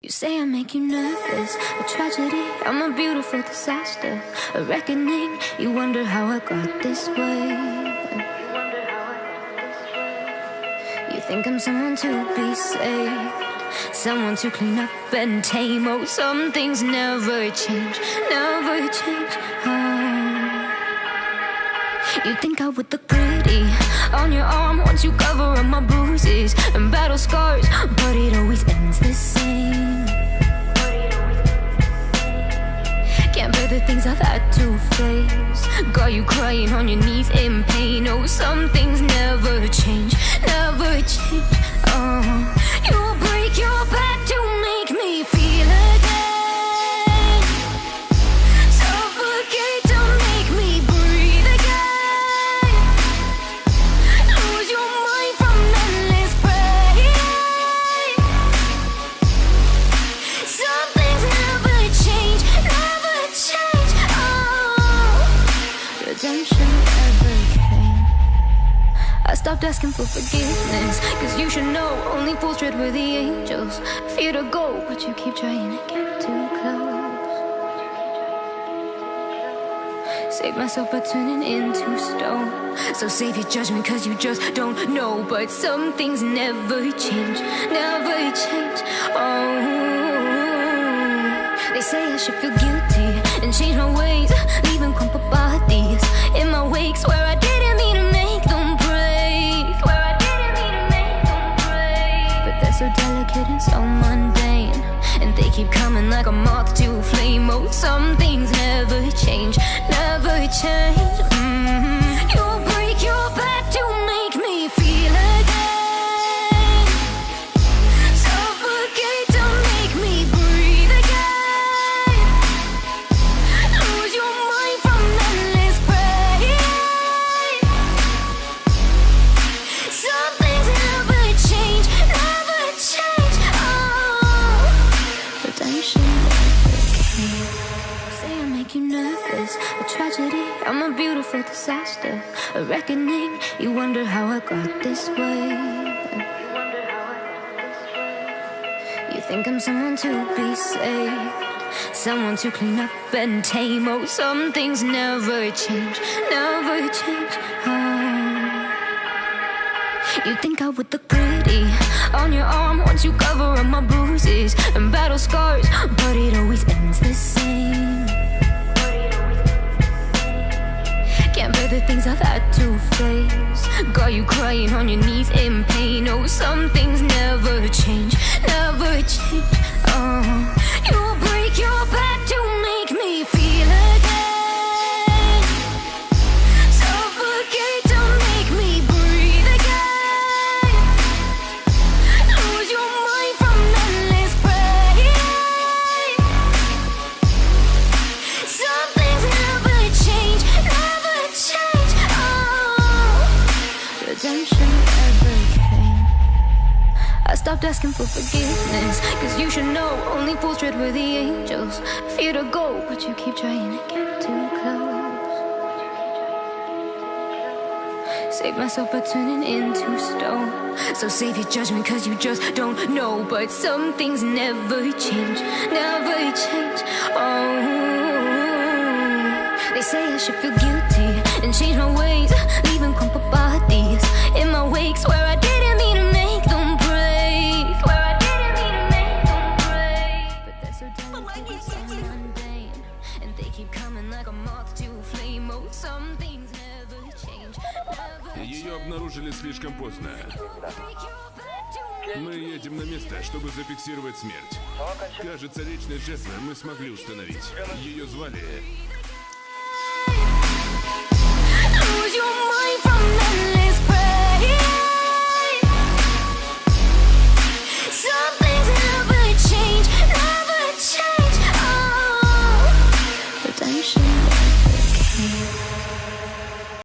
You say I make you nervous, a tragedy, I'm a beautiful disaster, a reckoning. You wonder how I got this way. You think I'm someone to be saved, someone to clean up and tame. Oh, some things never change, never change. Oh. You think I would look pretty on your arm once you cover up my bruises To face. Got you crying on your knees in pain. Oh, some things never change, never change. Oh, you I stopped asking for forgiveness, cause you should know only fools tread where the angels fear to go, but you keep trying to get too close. Save myself by turning into stone. So save your judgment, cause you just don't know. But some things never change, never change. Oh, they say I should feel guilty and change my ways, keep coming like a moth to a flame. Oh, some things never change, never change. Mhm. You make you nervous, a tragedy. I'm a beautiful disaster, a reckoning. You wonder how I got this way. You think I'm someone to be saved, someone to clean up and tame. Oh, some things never change, never change. Oh. You think I would look pretty on your arm once you cover up my bruises and battle scars, but it Got you crying on your knees in pain. Oh, some redemption never came. I stopped asking for forgiveness, cause you should know only fools tread where the angels fear to go, but you keep trying to get too close. Save myself by turning into stone. So save your judgment, cause you just don't know. But some things never change, never change. Oh, they say I should feel guilty and change my ways, Ее обнаружили слишком поздно. Мы едем на место, чтобы зафиксировать смерть. Кажется, личность жертвы мы смогли установить. Ее звали...